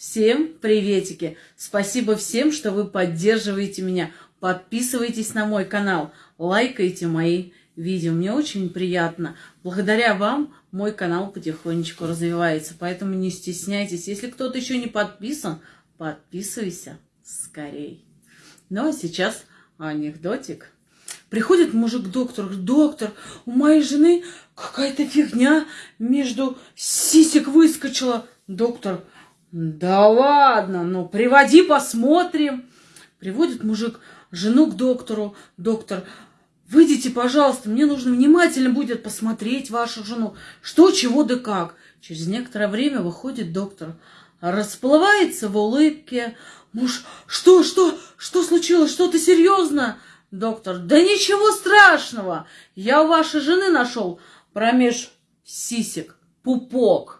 Всем приветики! Спасибо всем, что вы поддерживаете меня. Подписывайтесь на мой канал, лайкайте мои видео. Мне очень приятно. Благодаря вам мой канал потихонечку развивается. Поэтому не стесняйтесь. Если кто-то еще не подписан, подписывайся скорей. Ну а сейчас анекдотик. Приходит мужик к доктору, доктор, у моей жены какая-то фигня между сисек выскочила. Доктор, да ладно, ну приводи, посмотрим. Приводит мужик жену к доктору. Доктор, выйдите, пожалуйста, мне нужно внимательно будет посмотреть вашу жену. Что, чего да как. Через некоторое время выходит доктор. Расплывается в улыбке. Муж, что, что, что случилось? Что-то серьезно? Доктор, да ничего страшного. Я у вашей жены нашел промеж сисек пупок.